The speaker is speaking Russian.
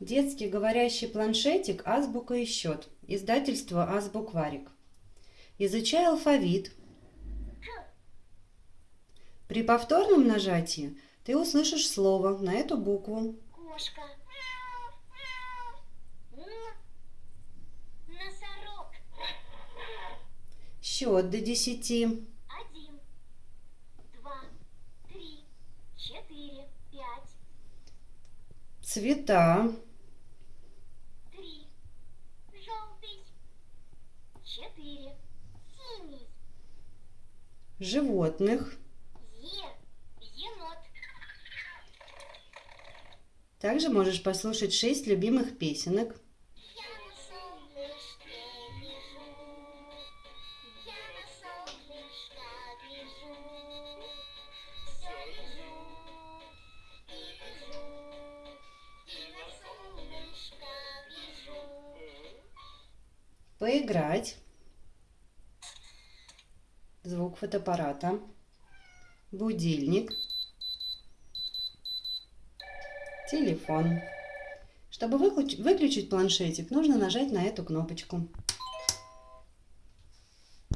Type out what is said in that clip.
Детский говорящий планшетик «Азбука и счет». Издательство «Азбукварик». Изучай алфавит. При повторном нажатии ты услышишь слово на эту букву. Кошка. Носорог. Счет до десяти. Один, два, три, четыре, пять, Цвета. три, желтый, четыре, синий, Животных. е, енот, Также можешь послушать шесть любимых песенок. Поиграть. Звук фотоаппарата. Будильник. Телефон. Чтобы выключ- выключить планшетик, нужно нажать на эту кнопочку.